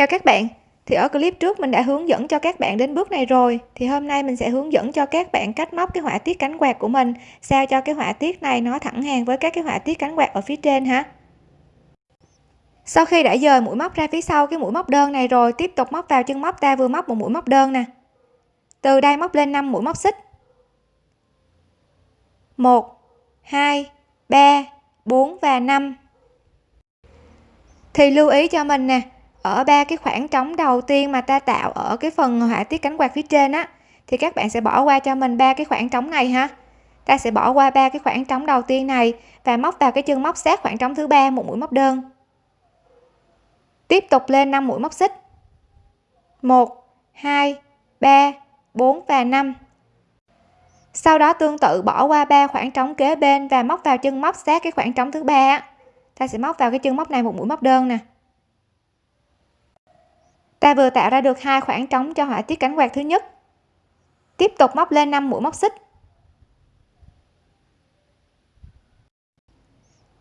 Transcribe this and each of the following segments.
chào các bạn. Thì ở clip trước mình đã hướng dẫn cho các bạn đến bước này rồi. Thì hôm nay mình sẽ hướng dẫn cho các bạn cách móc cái họa tiết cánh quạt của mình, sao cho cái họa tiết này nó thẳng hàng với các cái họa tiết cánh quạt ở phía trên ha. Sau khi đã dời mũi móc ra phía sau cái mũi móc đơn này rồi, tiếp tục móc vào chân móc ta vừa móc một mũi móc đơn nè. Từ đây móc lên 5 mũi móc xích. 1 2 3 4 và 5 thì lưu ý cho mình nè ở ba cái khoảng trống đầu tiên mà ta tạo ở cái phần họa tiết cánh quạt phía trên á, thì các bạn sẽ bỏ qua cho mình ba cái khoảng trống này ha. Ta sẽ bỏ qua ba cái khoảng trống đầu tiên này và móc vào cái chân móc sát khoảng trống thứ ba, một mũi móc đơn. Tiếp tục lên 5 mũi móc xích. 1 2 3 4 và 5 sau đó tương tự bỏ qua ba khoảng trống kế bên và móc vào chân móc sát cái khoảng trống thứ ba ta sẽ móc vào cái chân móc này một mũi móc đơn nè ta vừa tạo ra được hai khoảng trống cho họa tiết cánh quạt thứ nhất. Tiếp tục móc lên 5 mũi móc xích.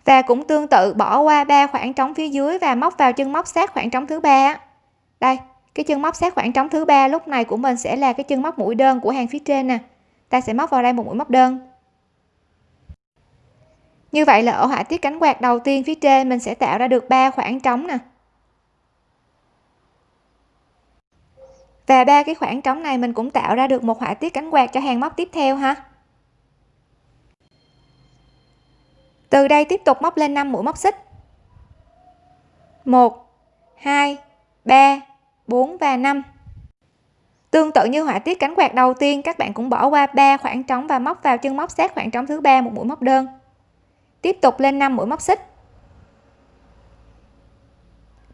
Và cũng tương tự, bỏ qua ba khoảng trống phía dưới và móc vào chân móc sát khoảng trống thứ ba đây, cái chân móc sát khoảng trống thứ ba lúc này của mình sẽ là cái chân móc mũi đơn của hàng phía trên nè. Ta sẽ móc vào đây một mũi móc đơn. Như vậy là ở họa tiết cánh quạt đầu tiên phía trên mình sẽ tạo ra được ba khoảng trống nè. Và ba cái khoảng trống này, mình cũng tạo ra được một họa tiết cánh quạt cho hàng móc tiếp theo ha. Từ đây tiếp tục móc lên 5 mũi móc xích. 1 2 3 4 và 5 tương tự như họa tiết cánh quạt đầu tiên, các bạn cũng bỏ qua 3 khoảng trống và móc vào chân móc sát khoảng trống thứ ba, một mũi móc đơn. Tiếp tục lên 5 mũi móc xích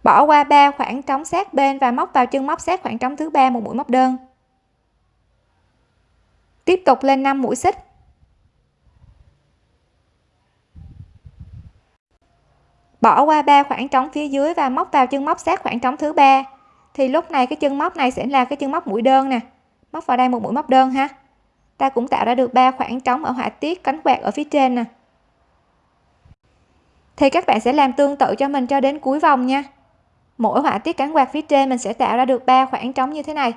bỏ qua ba khoảng trống sát bên và móc vào chân móc sát khoảng trống thứ ba một mũi móc đơn. Tiếp tục lên 5 mũi xích. Bỏ qua ba khoảng trống phía dưới và móc vào chân móc sát khoảng trống thứ ba. Thì lúc này cái chân móc này sẽ là cái chân móc mũi đơn nè. Móc vào đây một mũi móc đơn ha. Ta cũng tạo ra được ba khoảng trống ở họa tiết cánh quạt ở phía trên nè. Thì các bạn sẽ làm tương tự cho mình cho đến cuối vòng nha mỗi họa tiết cánh quạt phía trên mình sẽ tạo ra được ba khoảng trống như thế này.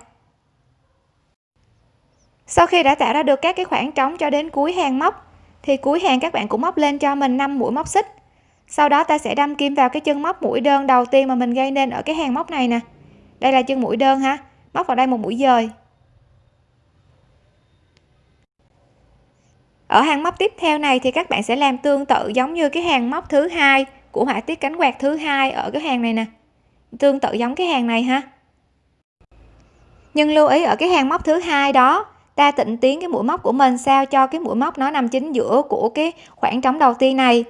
Sau khi đã tạo ra được các cái khoảng trống cho đến cuối hàng móc, thì cuối hàng các bạn cũng móc lên cho mình 5 mũi móc xích. Sau đó ta sẽ đâm kim vào cái chân móc mũi đơn đầu tiên mà mình gây nên ở cái hàng móc này nè. Đây là chân mũi đơn ha, móc vào đây một mũi dời. Ở hàng móc tiếp theo này thì các bạn sẽ làm tương tự giống như cái hàng móc thứ hai của họa tiết cánh quạt thứ hai ở cái hàng này nè tương tự giống cái hàng này ha. Nhưng lưu ý ở cái hàng móc thứ hai đó, ta tịnh tiến cái mũi móc của mình sao cho cái mũi móc nó nằm chính giữa của cái khoảng trống đầu tiên này.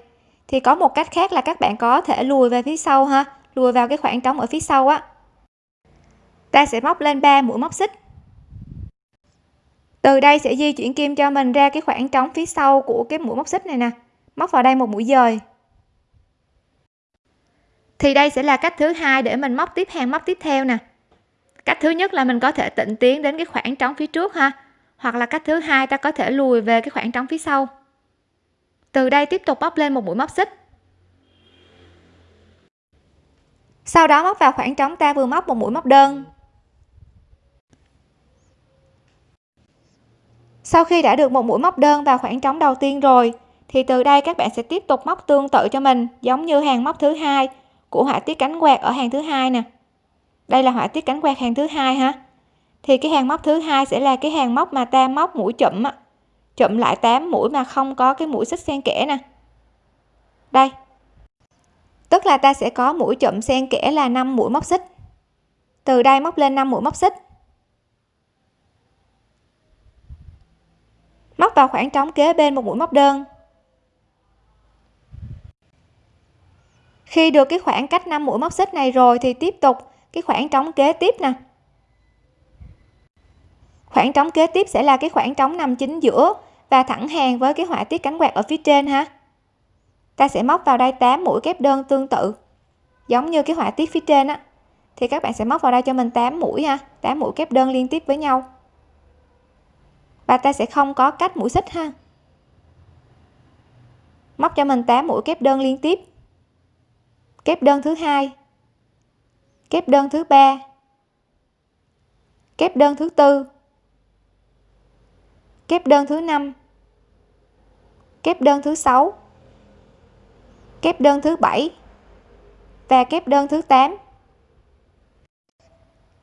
Thì có một cách khác là các bạn có thể lùi về phía sau ha, lùi vào cái khoảng trống ở phía sau á. Ta sẽ móc lên 3 mũi móc xích. Từ đây sẽ di chuyển kim cho mình ra cái khoảng trống phía sau của cái mũi móc xích này nè. Móc vào đây một mũi dời thì đây sẽ là cách thứ hai để mình móc tiếp hàng, móc tiếp theo nè. Cách thứ nhất là mình có thể tịnh tiến đến cái khoảng trống phía trước ha. Hoặc là cách thứ hai, ta có thể lùi về cái khoảng trống phía sau. Từ đây tiếp tục móc lên một mũi móc xích. Sau đó móc vào khoảng trống ta vừa móc một mũi móc đơn. Sau khi đã được một mũi móc đơn vào khoảng trống đầu tiên rồi, thì từ đây các bạn sẽ tiếp tục móc tương tự cho mình, giống như hàng móc thứ hai của họa tiết cánh quạt ở hàng thứ hai nè. Đây là họa tiết cánh quạt hàng thứ hai ha. Thì cái hàng móc thứ hai sẽ là cái hàng móc mà ta móc mũi chụm á. Chụm lại 8 mũi mà không có cái mũi xích xen kẽ nè. Đây. Tức là ta sẽ có mũi chụm xen kẽ là 5 mũi móc xích. Từ đây móc lên 5 mũi móc xích. Móc vào khoảng trống kế bên một mũi móc đơn. Khi được cái khoảng cách 5 mũi móc xích này rồi thì tiếp tục cái khoảng trống kế tiếp nè. Khoảng trống kế tiếp sẽ là cái khoảng trống nằm chính giữa và thẳng hàng với cái họa tiết cánh quạt ở phía trên ha. Ta sẽ móc vào đây 8 mũi kép đơn tương tự, giống như cái họa tiết phía trên á. Thì các bạn sẽ móc vào đây cho mình 8 mũi ha 8 mũi kép đơn liên tiếp với nhau. Và ta sẽ không có cách mũi xích ha. Móc cho mình 8 mũi kép đơn liên tiếp kép đơn thứ hai. Kép đơn thứ ba. Kép đơn thứ tư. Kép đơn thứ năm. Kép đơn thứ sáu. Kép đơn thứ bảy và kép đơn thứ 8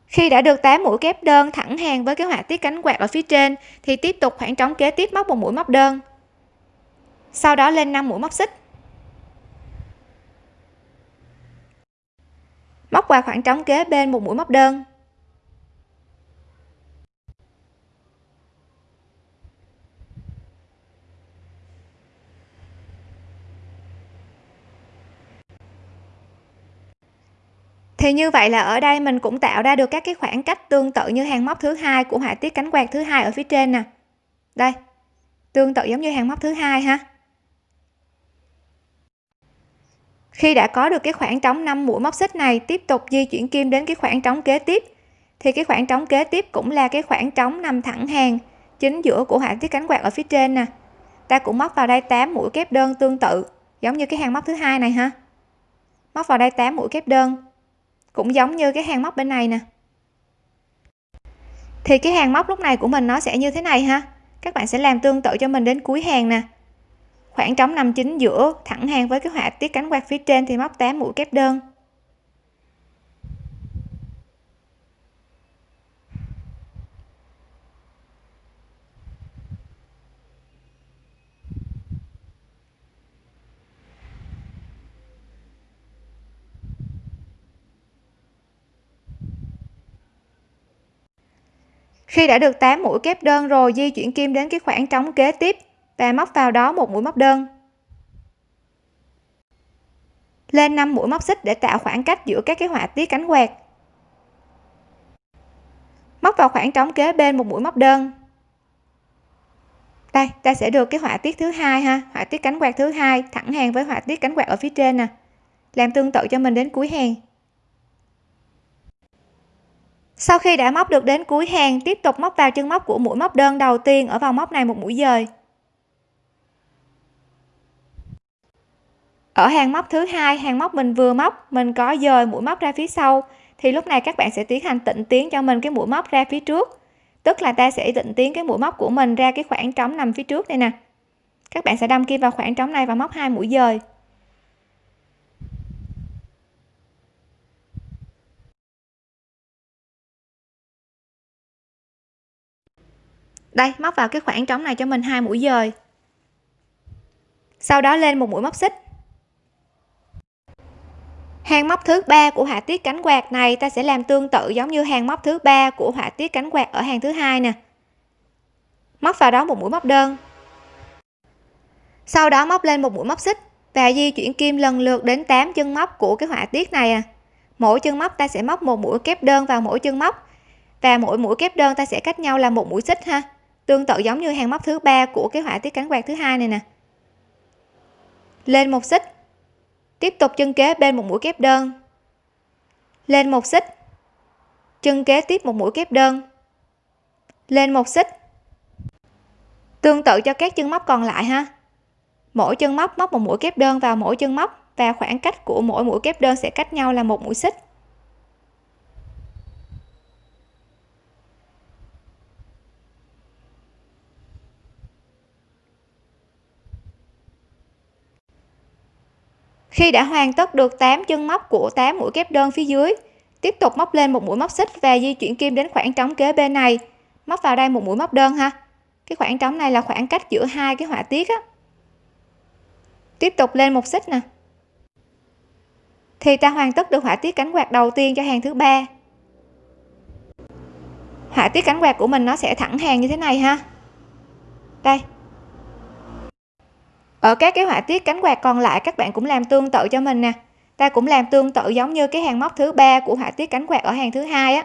khi đã được 8 mũi kép đơn thẳng hàng với cái họa tiết cánh quạt ở phía trên, thì tiếp tục khoảng trống kế tiếp móc một mũi móc đơn. Sau đó lên 5 mũi móc xích. Móc qua khoảng trống kế bên một mũi móc đơn. Thì như vậy là ở đây mình cũng tạo ra được các cái khoảng cách tương tự như hàng móc thứ hai của họa tiết cánh quạt thứ hai ở phía trên nè. Đây, tương tự giống như hàng móc thứ hai ha. Khi đã có được cái khoảng trống 5 mũi móc xích này tiếp tục di chuyển kim đến cái khoảng trống kế tiếp, thì cái khoảng trống kế tiếp cũng là cái khoảng trống nằm thẳng hàng chính giữa của họa tiết cánh quạt ở phía trên nè. Ta cũng móc vào đây 8 mũi kép đơn tương tự, giống như cái hàng móc thứ hai này ha. Móc vào đây 8 mũi kép đơn, cũng giống như cái hàng móc bên này nè. Thì cái hàng móc lúc này của mình nó sẽ như thế này ha. Các bạn sẽ làm tương tự cho mình đến cuối hàng nè khoảng trống nằm chính giữa, thẳng hàng với cái họa tiết cánh quạt phía trên thì móc 8 mũi kép đơn. Khi đã được 8 mũi kép đơn rồi, di chuyển kim đến cái khoảng trống kế tiếp và móc vào đó một mũi móc đơn. Lên 5 mũi móc xích để tạo khoảng cách giữa các cái họa tiết cánh quạt. Móc vào khoảng trống kế bên một mũi móc đơn. Đây, ta sẽ được cái họa tiết thứ hai ha, họa tiết cánh quạt thứ hai thẳng hàng với họa tiết cánh quạt ở phía trên nè. Làm tương tự cho mình đến cuối hàng. Sau khi đã móc được đến cuối hàng, tiếp tục móc vào chân móc của mũi móc đơn đầu tiên ở vòng móc này một mũi dời. Ở hàng móc thứ hai, hàng móc mình vừa móc, mình có dời mũi móc ra phía sau. Thì lúc này các bạn sẽ tiến hành tịnh tiến cho mình cái mũi móc ra phía trước. Tức là ta sẽ tịnh tiến cái mũi móc của mình ra cái khoảng trống nằm phía trước đây nè. Các bạn sẽ đâm kim vào khoảng trống này và móc hai mũi dời. Đây, móc vào cái khoảng trống này cho mình hai mũi dời. Sau đó lên một mũi móc xích hàng móc thứ ba của họa tiết cánh quạt này ta sẽ làm tương tự giống như hàng móc thứ ba của họa tiết cánh quạt ở hàng thứ hai nè. Móc vào đó một mũi móc đơn. Sau đó móc lên một mũi móc xích và di chuyển kim lần lượt đến 8 chân móc của cái họa tiết này à. Mỗi chân móc ta sẽ móc một mũi kép đơn vào mỗi chân móc và mỗi mũi kép đơn ta sẽ cách nhau là một mũi xích ha. Tương tự giống như hàng móc thứ ba của cái họa tiết cánh quạt thứ hai này nè. Lên một xích tiếp tục chân kế bên một mũi kép đơn. Lên một xích. Chân kế tiếp một mũi kép đơn. Lên một xích. Tương tự cho các chân móc còn lại ha. Mỗi chân móc móc một mũi kép đơn vào mỗi chân móc và khoảng cách của mỗi mũi kép đơn sẽ cách nhau là một mũi xích. Khi đã hoàn tất được 8 chân móc của 8 mũi kép đơn phía dưới, tiếp tục móc lên một mũi móc xích và di chuyển kim đến khoảng trống kế bên này. Móc vào đây một mũi móc đơn ha. Cái khoảng trống này là khoảng cách giữa hai cái họa tiết á. Tiếp tục lên một xích nè. Thì ta hoàn tất được họa tiết cánh quạt đầu tiên cho hàng thứ ba. Họa tiết cánh quạt của mình nó sẽ thẳng hàng như thế này ha. Đây ở các cái họa tiết cánh quạt còn lại các bạn cũng làm tương tự cho mình nè. Ta cũng làm tương tự giống như cái hàng móc thứ ba của họa tiết cánh quạt ở hàng thứ hai á.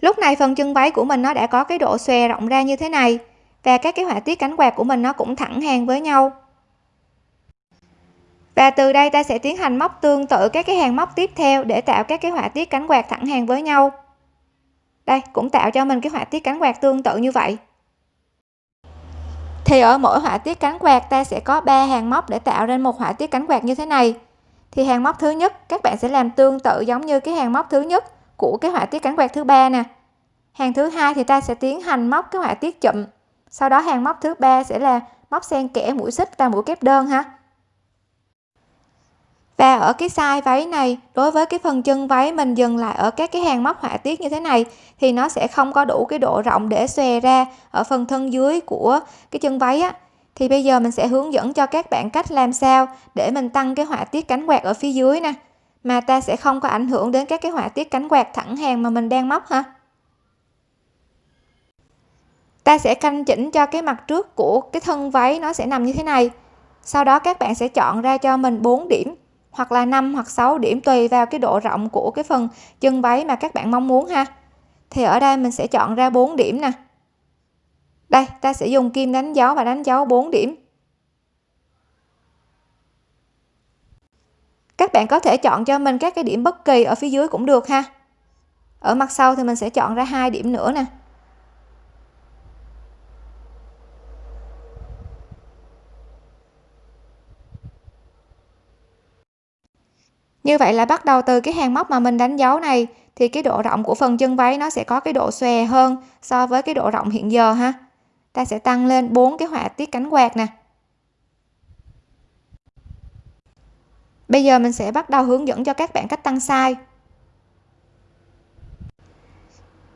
Lúc này phần chân váy của mình nó đã có cái độ xòe rộng ra như thế này và các cái họa tiết cánh quạt của mình nó cũng thẳng hàng với nhau. Và từ đây ta sẽ tiến hành móc tương tự các cái hàng móc tiếp theo để tạo các cái họa tiết cánh quạt thẳng hàng với nhau đây, cũng tạo cho mình cái họa tiết cánh quạt tương tự như vậy. Thì ở mỗi họa tiết cánh quạt, ta sẽ có 3 hàng móc để tạo nên một họa tiết cánh quạt như thế này. Thì hàng móc thứ nhất, các bạn sẽ làm tương tự giống như cái hàng móc thứ nhất của cái họa tiết cánh quạt thứ ba nè. Hàng thứ hai thì ta sẽ tiến hành móc cái họa tiết chụm. Sau đó hàng móc thứ ba sẽ là móc xen kẽ mũi xích và mũi kép đơn ha và ở cái size váy này, đối với cái phần chân váy mình dừng lại ở các cái hàng móc họa tiết như thế này, thì nó sẽ không có đủ cái độ rộng để xòe ra ở phần thân dưới của cái chân váy á. Thì bây giờ mình sẽ hướng dẫn cho các bạn cách làm sao để mình tăng cái họa tiết cánh quạt ở phía dưới nè. Mà ta sẽ không có ảnh hưởng đến các cái họa tiết cánh quạt thẳng hàng mà mình đang móc ha ta sẽ canh chỉnh cho cái mặt trước của cái thân váy nó sẽ nằm như thế này. Sau đó các bạn sẽ chọn ra cho mình 4 điểm hoặc là 5 hoặc 6 điểm tùy vào cái độ rộng của cái phần chân váy mà các bạn mong muốn ha. Thì ở đây mình sẽ chọn ra 4 điểm nè. Đây, ta sẽ dùng kim đánh dấu và đánh dấu 4 điểm. Các bạn có thể chọn cho mình các cái điểm bất kỳ ở phía dưới cũng được ha. Ở mặt sau thì mình sẽ chọn ra hai điểm nữa nè. Như vậy là bắt đầu từ cái hàng móc mà mình đánh dấu này, thì cái độ rộng của phần chân váy nó sẽ có cái độ xòe hơn so với cái độ rộng hiện giờ ha. Ta sẽ tăng lên bốn cái họa tiết cánh quạt nè. Bây giờ mình sẽ bắt đầu hướng dẫn cho các bạn cách tăng size.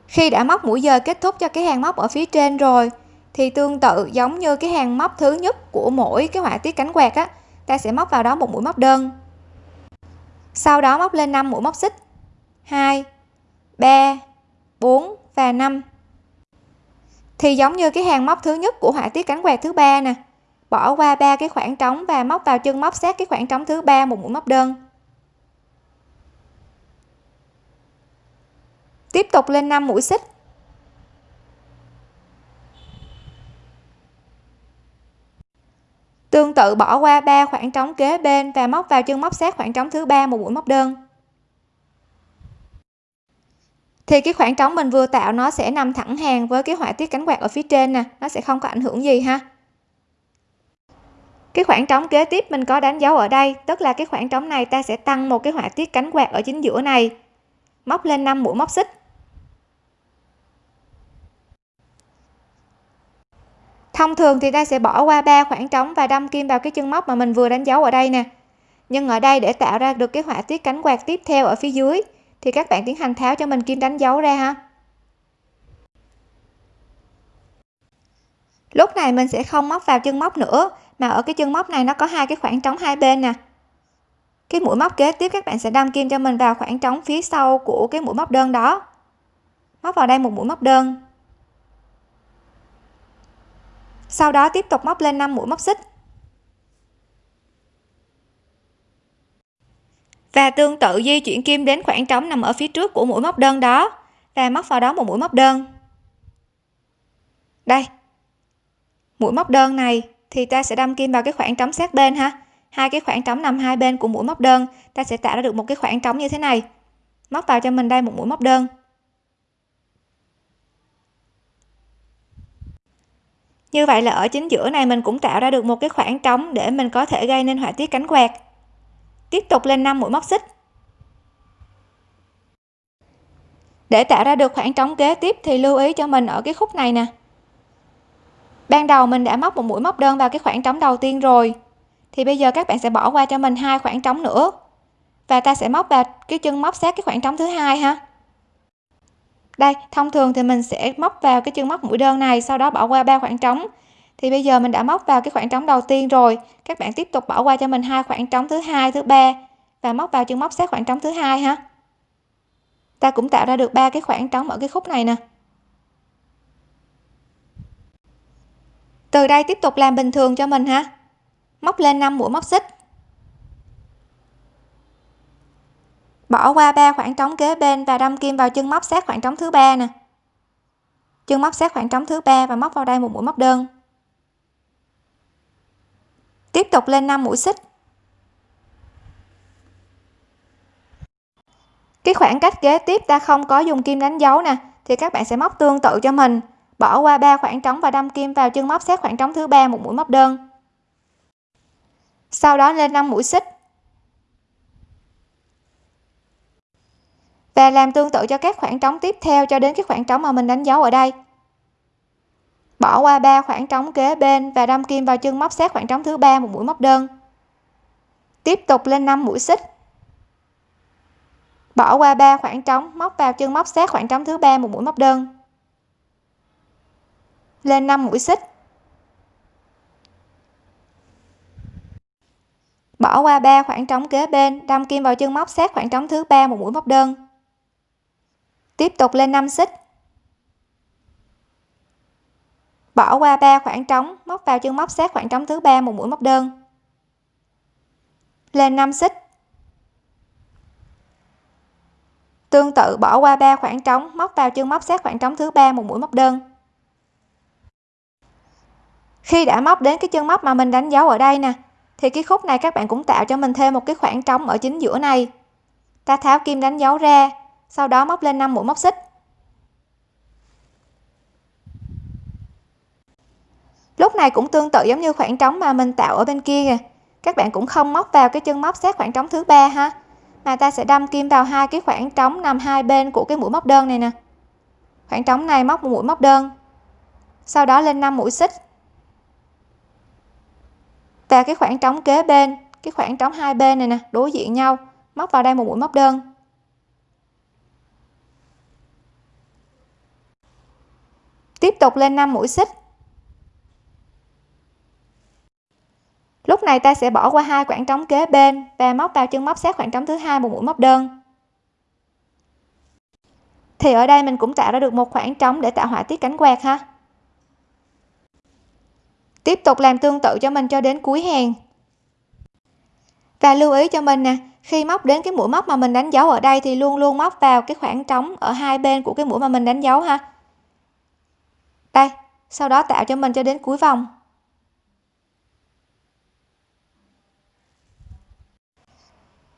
Khi đã móc mũi giờ kết thúc cho cái hàng móc ở phía trên rồi, thì tương tự giống như cái hàng móc thứ nhất của mỗi cái họa tiết cánh quạt á, ta sẽ móc vào đó một mũi móc đơn sau đó móc lên 5 mũi móc xích. 2 3 4 và 5 thì giống như cái hàng móc thứ nhất của họa tiết cánh quạt thứ ba nè. Bỏ qua ba cái khoảng trống và móc vào chân móc sát cái khoảng trống thứ ba một mũi móc đơn. Tiếp tục lên 5 mũi xích. Tương tự bỏ qua ba khoảng trống kế bên và móc vào chân móc sát khoảng trống thứ ba một mũi móc đơn. Thì cái khoảng trống mình vừa tạo nó sẽ nằm thẳng hàng với cái họa tiết cánh quạt ở phía trên nè, nó sẽ không có ảnh hưởng gì ha. Cái khoảng trống kế tiếp mình có đánh dấu ở đây, tức là cái khoảng trống này ta sẽ tăng một cái họa tiết cánh quạt ở chính giữa này. Móc lên 5 mũi móc xích. Thông thường thì ta sẽ bỏ qua ba khoảng trống và đâm kim vào cái chân móc mà mình vừa đánh dấu ở đây nè. Nhưng ở đây để tạo ra được cái họa tiết cánh quạt tiếp theo ở phía dưới, thì các bạn tiến hành tháo cho mình kim đánh dấu ra ha. Lúc này mình sẽ không móc vào chân móc nữa, mà ở cái chân móc này nó có hai cái khoảng trống hai bên nè. Cái mũi móc kế tiếp các bạn sẽ đâm kim cho mình vào khoảng trống phía sau của cái mũi móc đơn đó. Móc vào đây một mũi móc đơn sau đó tiếp tục móc lên 5 mũi móc xích. Và tương tự di chuyển kim đến khoảng trống nằm ở phía trước của mũi móc đơn đó. Và móc vào đó một mũi móc đơn. Đây. Mũi móc đơn này thì ta sẽ đâm kim vào cái khoảng trống sát bên ha. Hai cái khoảng trống nằm hai bên của mũi móc đơn, ta sẽ tạo ra được một cái khoảng trống như thế này. Móc vào cho mình đây một mũi móc đơn. Như vậy là ở chính giữa này mình cũng tạo ra được một cái khoảng trống để mình có thể gây nên họa tiết cánh quạt. Tiếp tục lên 5 mũi móc xích. Để tạo ra được khoảng trống kế tiếp thì lưu ý cho mình ở cái khúc này nè. Ban đầu mình đã móc một mũi móc đơn vào cái khoảng trống đầu tiên rồi, thì bây giờ các bạn sẽ bỏ qua cho mình hai khoảng trống nữa. Và ta sẽ móc vào cái chân móc sát cái khoảng trống thứ hai ha đây, thông thường thì mình sẽ móc vào cái chân móc mũi đơn này, sau đó bỏ qua ba khoảng trống. Thì bây giờ mình đã móc vào cái khoảng trống đầu tiên rồi. Các bạn tiếp tục bỏ qua cho mình hai khoảng trống thứ hai, thứ ba và móc vào chân móc sát khoảng trống thứ hai ha. Ta cũng tạo ra được ba cái khoảng trống ở cái khúc này nè. Từ đây tiếp tục làm bình thường cho mình ha. Móc lên 5 mũi móc xích. Bỏ qua ba khoảng trống kế bên và đâm kim vào chân móc sát khoảng trống thứ ba nè. Chân móc sát khoảng trống thứ ba và móc vào đây một mũi móc đơn. Tiếp tục lên 5 mũi xích. Cái khoảng cách kế tiếp ta không có dùng kim đánh dấu nè, thì các bạn sẽ móc tương tự cho mình. Bỏ qua ba khoảng trống và đâm kim vào chân móc sát khoảng trống thứ ba một mũi móc đơn. Sau đó lên 5 mũi xích. Và làm tương tự cho các khoảng trống tiếp theo cho đến cái khoảng trống mà mình đánh dấu ở đây. Bỏ qua ba khoảng trống kế bên và đâm kim vào chân móc sát khoảng trống thứ ba, một mũi móc đơn. Tiếp tục lên 5 mũi xích. Bỏ qua ba khoảng trống, móc vào chân móc sát khoảng trống thứ ba, một mũi móc đơn. Lên 5 mũi xích. Bỏ qua ba khoảng trống kế bên, đâm kim vào chân móc sát khoảng trống thứ ba, một mũi móc đơn tiếp tục lên 5 xích. Bỏ qua ba khoảng trống, móc vào chân móc sát khoảng trống thứ ba một mũi móc đơn. Lên 5 xích. Tương tự bỏ qua ba khoảng trống, móc vào chân móc sát khoảng trống thứ ba một mũi móc đơn. Khi đã móc đến cái chân móc mà mình đánh dấu ở đây nè, thì cái khúc này các bạn cũng tạo cho mình thêm một cái khoảng trống ở chính giữa này. Ta tháo kim đánh dấu ra sau đó móc lên 5 mũi móc xích. Lúc này cũng tương tự giống như khoảng trống mà mình tạo ở bên kia kìa. Các bạn cũng không móc vào cái chân móc sát khoảng trống thứ ba ha. Mà ta sẽ đâm kim vào hai cái khoảng trống nằm hai bên của cái mũi móc đơn này nè. Khoảng trống này móc một mũi móc đơn. Sau đó lên 5 mũi xích. Và cái khoảng trống kế bên, cái khoảng trống hai bên này nè, đối diện nhau, móc vào đây một mũi móc đơn. Tiếp tục lên 5 mũi xích. Lúc này ta sẽ bỏ qua hai khoảng trống kế bên và móc vào chân móc sát khoảng trống thứ hai một mũi móc đơn. Thì ở đây mình cũng tạo ra được một khoảng trống để tạo họa tiết cánh quạt ha. Tiếp tục làm tương tự cho mình cho đến cuối hàng. Và lưu ý cho mình nè, khi móc đến cái mũi móc mà mình đánh dấu ở đây thì luôn luôn móc vào cái khoảng trống ở hai bên của cái mũi mà mình đánh dấu ha đây, sau đó tạo cho mình cho đến cuối vòng.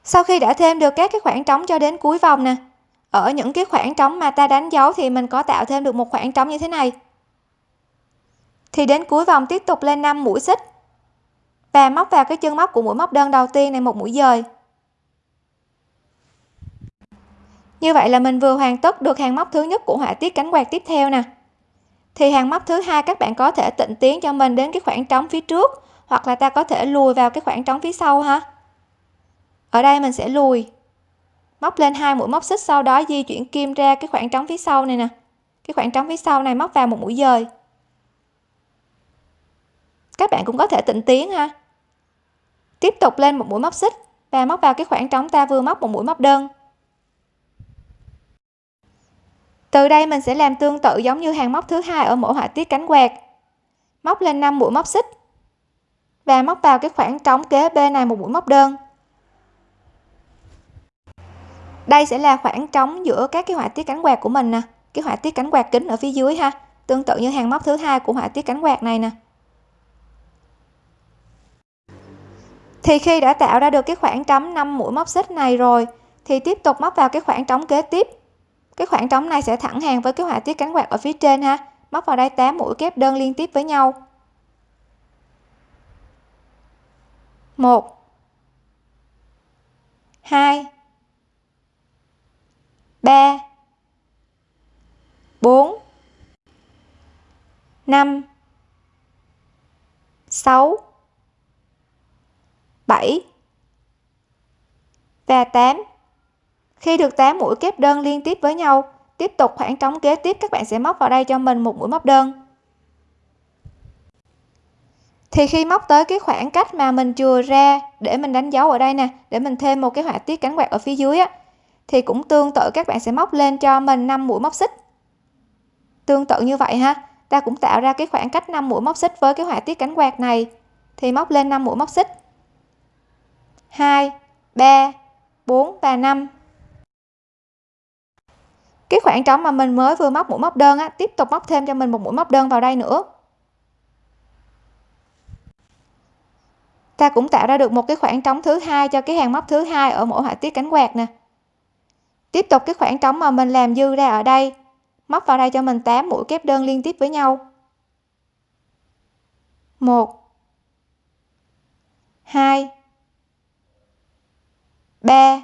Sau khi đã thêm được các cái khoảng trống cho đến cuối vòng nè, ở những cái khoảng trống mà ta đánh dấu thì mình có tạo thêm được một khoảng trống như thế này. Thì đến cuối vòng tiếp tục lên 5 mũi xích và móc vào cái chân móc của mũi móc đơn đầu tiên này một mũi dời. Như vậy là mình vừa hoàn tất được hàng móc thứ nhất của họa tiết cánh quạt tiếp theo nè thì hàng móc thứ hai các bạn có thể tịnh tiến cho mình đến cái khoảng trống phía trước, hoặc là ta có thể lùi vào cái khoảng trống phía sau ha. Ở đây mình sẽ lùi. Móc lên hai mũi móc xích, sau đó di chuyển kim ra cái khoảng trống phía sau này nè. Cái khoảng trống phía sau này móc vào một mũi dời. Các bạn cũng có thể tịnh tiến ha. Tiếp tục lên một mũi móc xích và móc vào cái khoảng trống ta vừa móc một mũi móc đơn. Từ đây mình sẽ làm tương tự giống như hàng móc thứ hai ở mỗi họa tiết cánh quạt. Móc lên 5 mũi móc xích. Và móc vào cái khoảng trống kế bên này một mũi móc đơn. Đây sẽ là khoảng trống giữa các cái họa tiết cánh quạt của mình nè. Cái họa tiết cánh quạt kính ở phía dưới ha. Tương tự như hàng móc thứ hai của họa tiết cánh quạt này nè. Thì khi đã tạo ra được cái khoảng trống 5 mũi móc xích này rồi, thì tiếp tục móc vào cái khoảng trống kế tiếp cái khoảng trống này sẽ thẳng hàng với cái họa tiết cánh quạt ở phía trên ha. Móc vào đây 8 mũi kép đơn liên tiếp với nhau. Một. Hai. Ba. Bốn. Năm. Sáu. 7 và 8 khi được 8 mũi kép đơn liên tiếp với nhau, tiếp tục khoảng trống kế tiếp, các bạn sẽ móc vào đây cho mình một mũi móc đơn. Thì khi móc tới cái khoảng cách mà mình chừa ra để mình đánh dấu ở đây nè, để mình thêm một cái họa tiết cánh quạt ở phía dưới á, thì cũng tương tự các bạn sẽ móc lên cho mình 5 mũi móc xích. Tương tự như vậy ha, ta cũng tạo ra cái khoảng cách 5 mũi móc xích với cái họa tiết cánh quạt này, thì móc lên 5 mũi móc xích. 2 3 4 và 5 cái khoảng trống mà mình mới vừa móc mũi móc đơn á, tiếp tục móc thêm cho mình một mũi móc đơn vào đây nữa. Ta cũng tạo ra được một cái khoảng trống thứ hai cho cái hàng móc thứ hai ở mỗi họa tiết cánh quạt nè. Tiếp tục cái khoảng trống mà mình làm dư ra ở đây, móc vào đây cho mình 8 mũi kép đơn liên tiếp với nhau. 1 2 3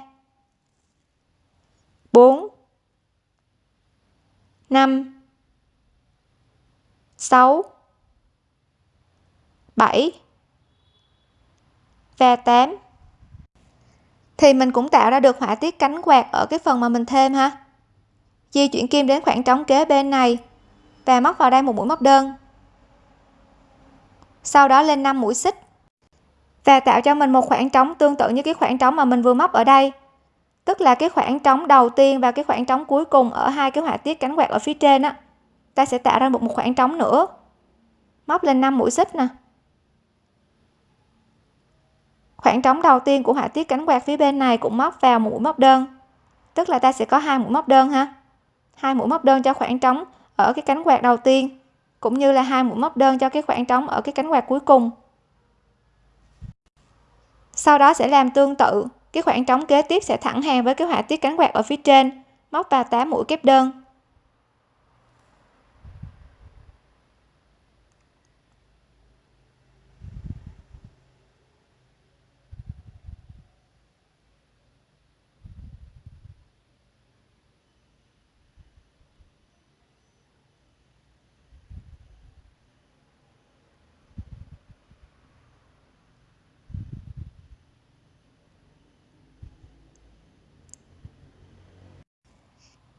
4 5 6 7 và 8 thì mình cũng tạo ra được họa tiết cánh quạt ở cái phần mà mình thêm ha. Di chuyển kim đến khoảng trống kế bên này và móc vào đây một mũi móc đơn. Sau đó lên 5 mũi xích và tạo cho mình một khoảng trống tương tự như cái khoảng trống mà mình vừa móc ở đây tức là cái khoảng trống đầu tiên và cái khoảng trống cuối cùng ở hai cái họa tiết cánh quạt ở phía trên á, ta sẽ tạo ra một một khoảng trống nữa. Móc lên 5 mũi xích nè. Khoảng trống đầu tiên của họa tiết cánh quạt phía bên này cũng móc vào một mũi móc đơn. Tức là ta sẽ có hai mũi móc đơn ha. Hai mũi móc đơn cho khoảng trống ở cái cánh quạt đầu tiên, cũng như là hai mũi móc đơn cho cái khoảng trống ở cái cánh quạt cuối cùng. Sau đó sẽ làm tương tự cái khoảng trống kế tiếp sẽ thẳng hàng với cái họa tiết cánh quạt ở phía trên. Móc vào 8 mũi kép đơn.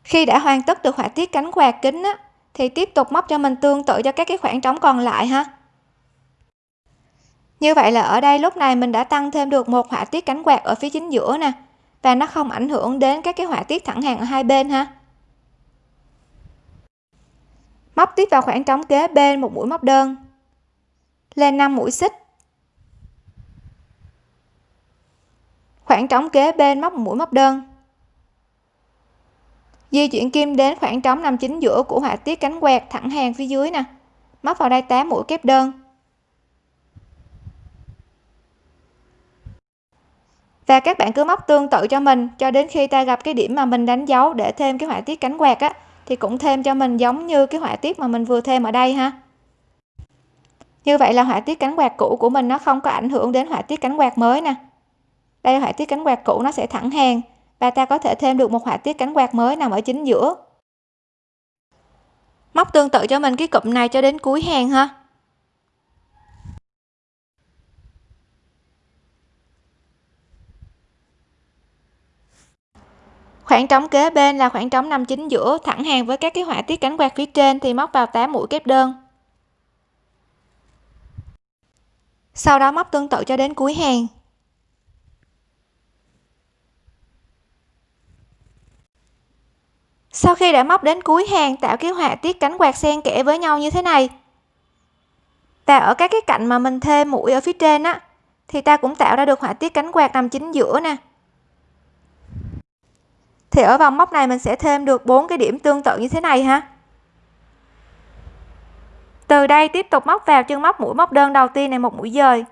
Khi đã hoàn tất được họa tiết cánh quạt kính á, thì tiếp tục móc cho mình tương tự cho các cái khoảng trống còn lại ha. Như vậy là ở đây lúc này mình đã tăng thêm được một họa tiết cánh quạt ở phía chính giữa nè và nó không ảnh hưởng đến các cái họa tiết thẳng hàng ở hai bên ha. Móc tiếp vào khoảng trống kế bên một mũi móc đơn lên 5 mũi xích. Khoảng trống kế bên móc một mũi móc đơn di chuyển kim đến khoảng trống nằm chính giữa của họa tiết cánh quạt thẳng hàng phía dưới nè. Móc vào đây 8 mũi kép đơn. Và các bạn cứ móc tương tự cho mình, cho đến khi ta gặp cái điểm mà mình đánh dấu để thêm cái họa tiết cánh quạt á, thì cũng thêm cho mình giống như cái họa tiết mà mình vừa thêm ở đây ha. Như vậy là họa tiết cánh quạt cũ của mình nó không có ảnh hưởng đến họa tiết cánh quạt mới nè. Đây là họa tiết cánh quạt cũ nó sẽ thẳng hàng và ta có thể thêm được một họa tiết cánh quạt mới nằm ở chính giữa. Móc tương tự cho mình cái cụm này cho đến cuối hàng ha. Khoảng trống kế bên là khoảng trống nằm chính giữa, thẳng hàng với các cái họa tiết cánh quạt phía trên thì móc vào 8 mũi kép đơn. Sau đó móc tương tự cho đến cuối hàng. Sau khi đã móc đến cuối hàng, tạo cái họa tiết cánh quạt xen kẽ với nhau như thế này. Và ở các cái cạnh mà mình thêm mũi ở phía trên á, thì ta cũng tạo ra được họa tiết cánh quạt nằm chính giữa nè. Thì ở vòng móc này mình sẽ thêm được bốn cái điểm tương tự như thế này ha. Từ đây tiếp tục móc vào chân móc mũi móc đơn đầu tiên này một mũi dời.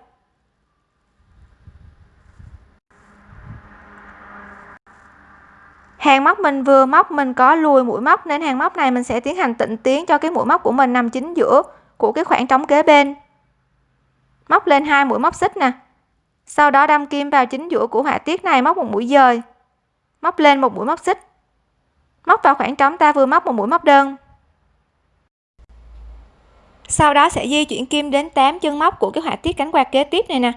Hàng móc mình vừa móc, mình có lùi mũi móc nên hàng móc này mình sẽ tiến hành tịnh tiến cho cái mũi móc của mình nằm chính giữa của cái khoảng trống kế bên. Móc lên hai mũi móc xích nè. Sau đó đâm kim vào chính giữa của họa tiết này, móc một mũi dời. Móc lên một mũi móc xích. Móc vào khoảng trống, ta vừa móc một mũi móc đơn. Sau đó sẽ di chuyển kim đến 8 chân móc của cái họa tiết cánh quạt kế tiếp này nè.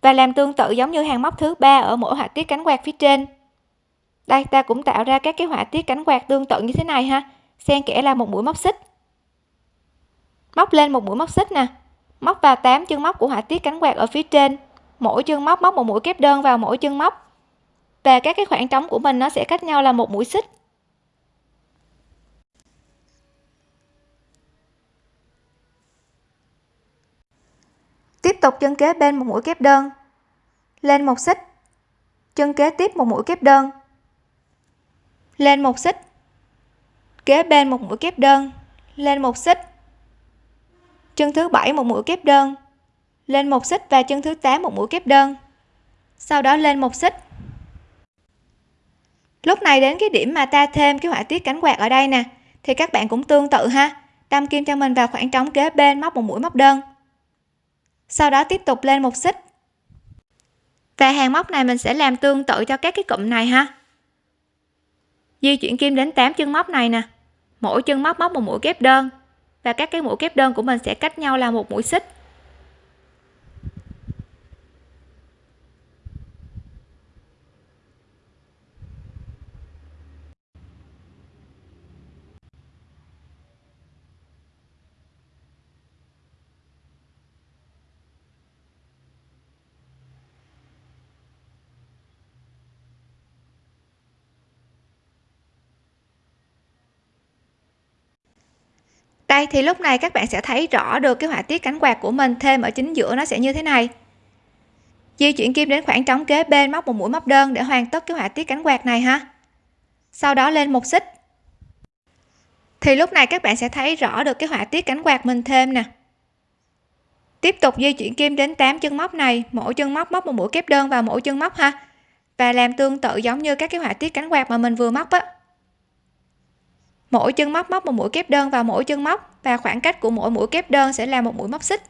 Và làm tương tự giống như hàng móc thứ ba ở mỗi họa tiết cánh quạt phía trên đây, ta cũng tạo ra các cái họa tiết cánh quạt tương tự như thế này ha. Xen kẽ là một mũi móc xích. Móc lên một mũi móc xích nè. Móc vào 8 chân móc của họa tiết cánh quạt ở phía trên. Mỗi chân móc móc một mũi kép đơn vào mỗi chân móc. Và các cái khoảng trống của mình nó sẽ cách nhau là một mũi xích. Tiếp tục chân kế bên một mũi kép đơn. Lên một xích. Chân kế tiếp một mũi kép đơn lên một xích. Kế bên một mũi kép đơn. Lên một xích. Chân thứ bảy một mũi kép đơn. Lên một xích và chân thứ 8 một mũi kép đơn. Sau đó lên một xích. Lúc này đến cái điểm mà ta thêm cái họa tiết cánh quạt ở đây nè, thì các bạn cũng tương tự ha. Đâm kim cho mình vào khoảng trống kế bên móc một mũi móc đơn. Sau đó tiếp tục lên một xích. Và hàng móc này mình sẽ làm tương tự cho các cái cụm này ha di chuyển kim đến 8 chân móc này nè. Mỗi chân móc móc một mũi kép đơn. Và các cái mũi kép đơn của mình sẽ cách nhau là một mũi xích. Đây, thì lúc này các bạn sẽ thấy rõ được cái họa tiết cánh quạt của mình thêm ở chính giữa nó sẽ như thế này. Di chuyển kim đến khoảng trống kế bên móc một mũi móc đơn để hoàn tất cái họa tiết cánh quạt này ha. Sau đó lên một xích. Thì lúc này các bạn sẽ thấy rõ được cái họa tiết cánh quạt mình thêm nè. Tiếp tục di chuyển kim đến 8 chân móc này, mỗi chân móc móc một mũi kép đơn vào mỗi chân móc ha. Và làm tương tự giống như các cái họa tiết cánh quạt mà mình vừa móc á mỗi chân móc móc một mũi kép đơn vào mỗi chân móc và khoảng cách của mỗi mũi kép đơn sẽ là một mũi móc xích.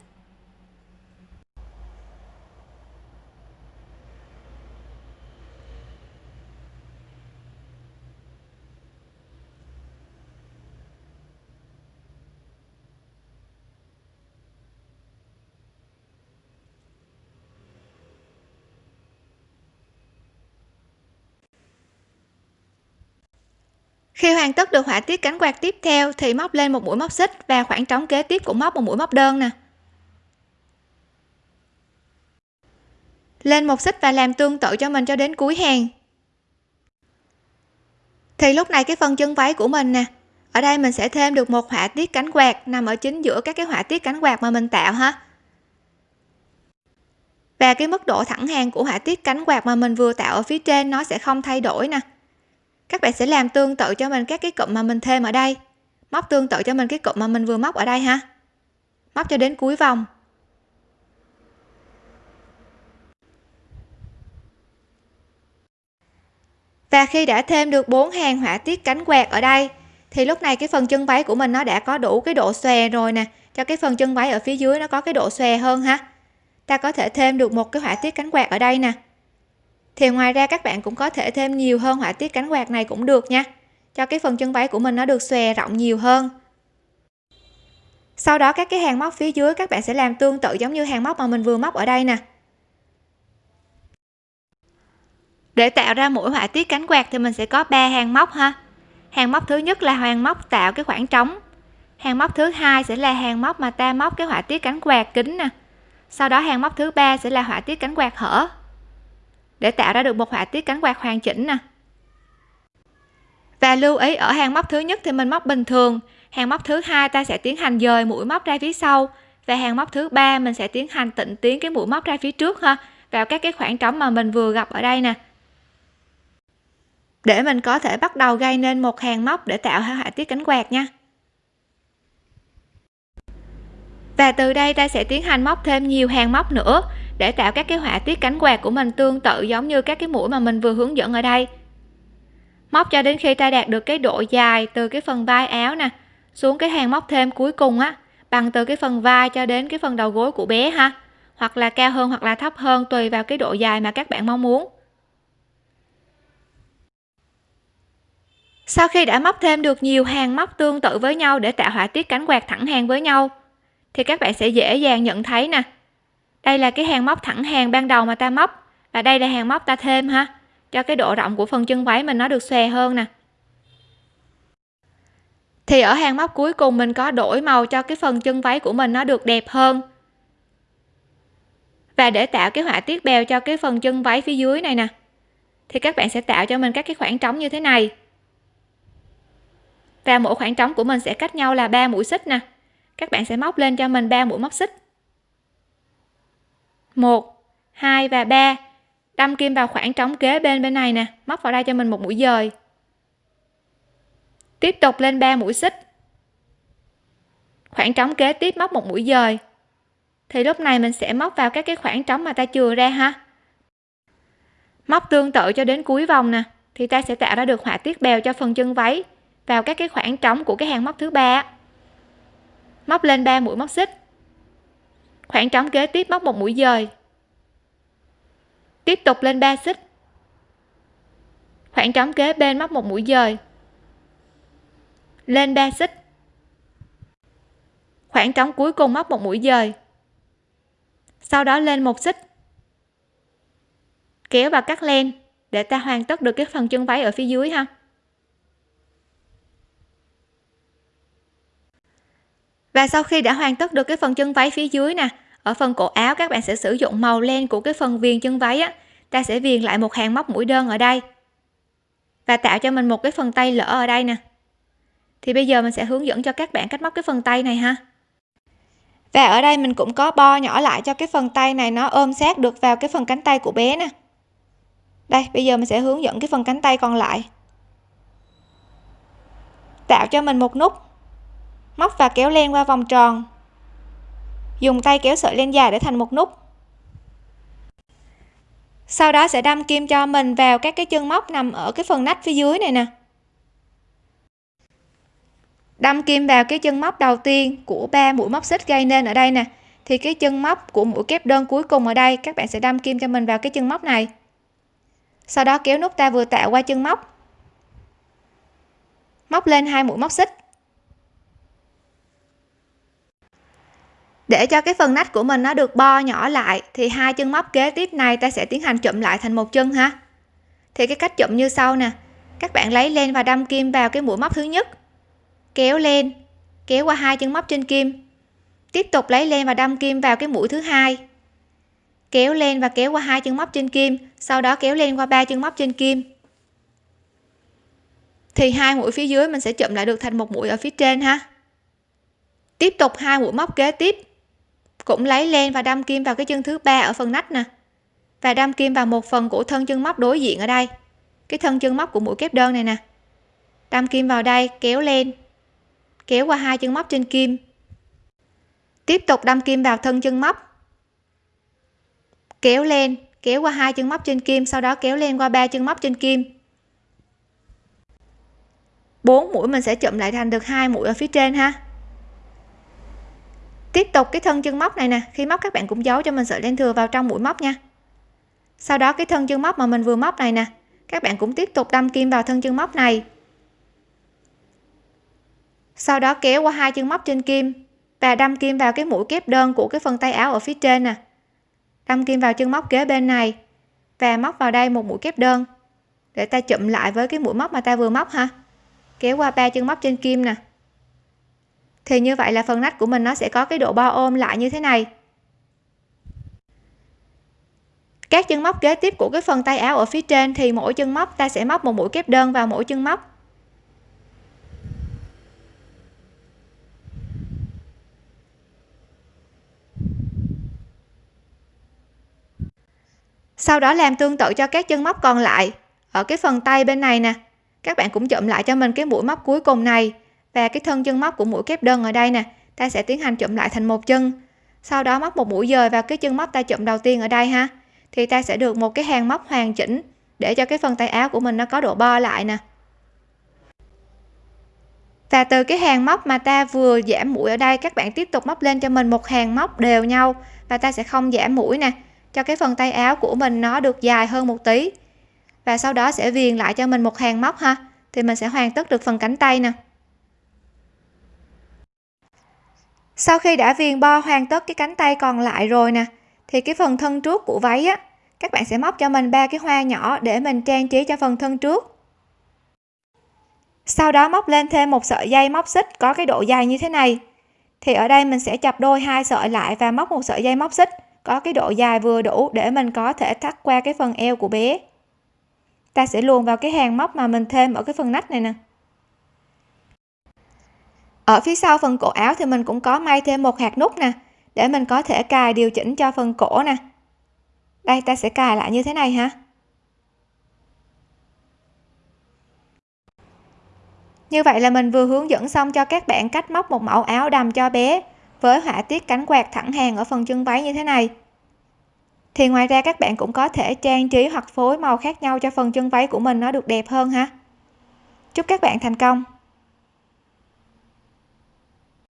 Khi hoàn tất được họa tiết cánh quạt tiếp theo thì móc lên một mũi móc xích và khoảng trống kế tiếp cũng móc một mũi móc đơn nè. Lên một xích và làm tương tự cho mình cho đến cuối hàng. Thì lúc này cái phần chân váy của mình nè, ở đây mình sẽ thêm được một họa tiết cánh quạt nằm ở chính giữa các cái họa tiết cánh quạt mà mình tạo ha. Và cái mức độ thẳng hàng của họa tiết cánh quạt mà mình vừa tạo ở phía trên nó sẽ không thay đổi nè các bạn sẽ làm tương tự cho mình các cái cụm mà mình thêm ở đây. Móc tương tự cho mình cái cụm mà mình vừa móc ở đây ha. Móc cho đến cuối vòng. Và khi đã thêm được bốn hàng họa tiết cánh quạt ở đây, thì lúc này cái phần chân váy của mình nó đã có đủ cái độ xòe rồi nè. Cho cái phần chân váy ở phía dưới nó có cái độ xòe hơn ha. Ta có thể thêm được một cái họa tiết cánh quạt ở đây nè thì ngoài ra các bạn cũng có thể thêm nhiều hơn họa tiết cánh quạt này cũng được nha. Cho cái phần chân váy của mình nó được xòe rộng nhiều hơn. Sau đó các cái hàng móc phía dưới các bạn sẽ làm tương tự giống như hàng móc mà mình vừa móc ở đây nè. Để tạo ra mỗi họa tiết cánh quạt thì mình sẽ có 3 hàng móc ha. Hàng móc thứ nhất là hàng móc tạo cái khoảng trống. Hàng móc thứ hai sẽ là hàng móc mà ta móc cái họa tiết cánh quạt kính nè. Sau đó hàng móc thứ ba sẽ là họa tiết cánh quạt hở để tạo ra được một họa tiết cánh quạt hoàn chỉnh nè. Và lưu ý, ở hàng móc thứ nhất thì mình móc bình thường, hàng móc thứ hai ta sẽ tiến hành dời mũi móc ra phía sau, và hàng móc thứ ba mình sẽ tiến hành tịnh tiến cái mũi móc ra phía trước ha, vào các cái khoảng trống mà mình vừa gặp ở đây nè. Để mình có thể bắt đầu gây nên một hàng móc để tạo họa tiết cánh quạt nha. Và từ đây ta sẽ tiến hành móc thêm nhiều hàng móc nữa để tạo các cái họa tiết cánh quạt của mình tương tự giống như các cái mũi mà mình vừa hướng dẫn ở đây. Móc cho đến khi ta đạt được cái độ dài từ cái phần vai áo nè xuống cái hàng móc thêm cuối cùng á, bằng từ cái phần vai cho đến cái phần đầu gối của bé ha, hoặc là cao hơn hoặc là thấp hơn tùy vào cái độ dài mà các bạn mong muốn. Sau khi đã móc thêm được nhiều hàng móc tương tự với nhau để tạo họa tiết cánh quạt thẳng hàng với nhau thì các bạn sẽ dễ dàng nhận thấy nè. Đây là cái hàng móc thẳng hàng ban đầu mà ta móc, và đây là hàng móc ta thêm ha, cho cái độ rộng của phần chân váy mình nó được xòe hơn nè. Thì ở hàng móc cuối cùng mình có đổi màu cho cái phần chân váy của mình nó được đẹp hơn. Và để tạo cái họa tiết bèo cho cái phần chân váy phía dưới này nè, thì các bạn sẽ tạo cho mình các cái khoảng trống như thế này. Và mỗi khoảng trống của mình sẽ cách nhau là ba mũi xích nè các bạn sẽ móc lên cho mình ba mũi móc xích. 1 2 và 3 đâm kim vào khoảng trống kế bên bên này nè. Móc vào đây cho mình một mũi dời. Tiếp tục lên 3 mũi xích. Khoảng trống kế tiếp móc một mũi dời. Thì lúc này mình sẽ móc vào các cái khoảng trống mà ta chừa ra ha. Móc tương tự cho đến cuối vòng nè. Thì ta sẽ tạo ra được họa tiết bèo cho phần chân váy vào các cái khoảng trống của cái hàng móc thứ ba móc lên 3 mũi móc xích. Khoảng trống kế tiếp móc một mũi dời. Tiếp tục lên 3 xích. Khoảng trống kế bên móc một mũi dời. Lên 3 xích. Khoảng trống cuối cùng móc một mũi dời. Sau đó lên một xích. Kéo và cắt len để ta hoàn tất được cái phần chân váy ở phía dưới ha. Và sau khi đã hoàn tất được cái phần chân váy phía dưới nè, ở phần cổ áo các bạn sẽ sử dụng màu len của cái phần viền chân váy á. Ta sẽ viền lại một hàng móc mũi đơn ở đây. Và tạo cho mình một cái phần tay lỡ ở đây nè. Thì bây giờ mình sẽ hướng dẫn cho các bạn cách móc cái phần tay này ha. Và ở đây mình cũng có bo nhỏ lại cho cái phần tay này nó ôm sát được vào cái phần cánh tay của bé nè. Đây, bây giờ mình sẽ hướng dẫn cái phần cánh tay còn lại. Tạo cho mình một nút móc và kéo len qua vòng tròn. Dùng tay kéo sợi len dài để thành một nút. Sau đó sẽ đâm kim cho mình vào các cái chân móc nằm ở cái phần nách phía dưới này nè. Đâm kim vào cái chân móc đầu tiên của ba mũi móc xích gây nên ở đây nè. Thì cái chân móc của mũi kép đơn cuối cùng ở đây, các bạn sẽ đâm kim cho mình vào cái chân móc này. Sau đó kéo nút ta vừa tạo qua chân móc. Móc lên hai mũi móc xích. Để cho cái phần nách của mình nó được bo nhỏ lại, thì hai chân móc kế tiếp này ta sẽ tiến hành chụm lại thành một chân ha. Thì cái cách chụm như sau nè. Các bạn lấy len và đâm kim vào cái mũi móc thứ nhất. Kéo lên kéo qua hai chân móc trên kim. Tiếp tục lấy len và đâm kim vào cái mũi thứ hai. Kéo lên và kéo qua hai chân móc trên kim, sau đó kéo lên qua ba chân móc trên kim. Thì hai mũi phía dưới mình sẽ chụm lại được thành một mũi ở phía trên ha. Tiếp tục hai mũi móc kế tiếp cũng lấy len và đâm kim vào cái chân thứ ba ở phần nách nè. Và đâm kim vào một phần của thân chân móc đối diện ở đây. Cái thân chân móc của mũi kép đơn này nè. Đâm kim vào đây, kéo lên kéo qua hai chân móc trên kim. Tiếp tục đâm kim vào thân chân móc. Kéo lên kéo qua hai chân móc trên kim, sau đó kéo lên qua ba chân móc trên kim. Bốn mũi mình sẽ chụm lại thành được hai mũi ở phía trên ha tiếp tục cái thân chân móc này nè. Khi móc, các bạn cũng giấu cho mình sợi len thừa vào trong mũi móc nha. Sau đó, cái thân chân móc mà mình vừa móc này nè, các bạn cũng tiếp tục đâm kim vào thân chân móc này. Sau đó, kéo qua hai chân móc trên kim và đâm kim vào cái mũi kép đơn của cái phần tay áo ở phía trên nè. Đâm kim vào chân móc kế bên này và móc vào đây một mũi kép đơn để ta chụm lại với cái mũi móc mà ta vừa móc ha. Kéo qua ba chân móc trên kim nè thì như vậy là phần nách của mình nó sẽ có cái độ bo ôm lại như thế này. Các chân móc kế tiếp của cái phần tay áo ở phía trên thì mỗi chân móc ta sẽ móc một mũi kép đơn vào mỗi chân móc. Sau đó làm tương tự cho các chân móc còn lại ở cái phần tay bên này nè. Các bạn cũng chụm lại cho mình cái mũi móc cuối cùng này và cái thân chân móc của mũi kép đơn ở đây nè, ta sẽ tiến hành chụm lại thành một chân. Sau đó móc một mũi dời vào cái chân móc ta chụm đầu tiên ở đây ha. Thì ta sẽ được một cái hàng móc hoàn chỉnh để cho cái phần tay áo của mình nó có độ bo lại nè. Và từ cái hàng móc mà ta vừa giảm mũi ở đây, các bạn tiếp tục móc lên cho mình một hàng móc đều nhau. Và ta sẽ không giảm mũi nè, cho cái phần tay áo của mình nó được dài hơn một tí. Và sau đó sẽ viền lại cho mình một hàng móc ha. Thì mình sẽ hoàn tất được phần cánh tay nè. Sau khi đã viền bo hoàn tất cái cánh tay còn lại rồi nè, thì cái phần thân trước của váy á, các bạn sẽ móc cho mình ba cái hoa nhỏ để mình trang trí cho phần thân trước. Sau đó móc lên thêm một sợi dây móc xích có cái độ dài như thế này. Thì ở đây mình sẽ chập đôi hai sợi lại và móc một sợi dây móc xích có cái độ dài vừa đủ để mình có thể thắt qua cái phần eo của bé. Ta sẽ luồn vào cái hàng móc mà mình thêm ở cái phần nách này nè ở phía sau phần cổ áo thì mình cũng có may thêm một hạt nút nè, để mình có thể cài điều chỉnh cho phần cổ nè. Đây, ta sẽ cài lại như thế này ha. Như vậy là mình vừa hướng dẫn xong cho các bạn cách móc một mẫu áo đầm cho bé với họa tiết cánh quạt thẳng hàng ở phần chân váy như thế này. Thì ngoài ra các bạn cũng có thể trang trí hoặc phối màu khác nhau cho phần chân váy của mình nó được đẹp hơn ha. Chúc các bạn thành công!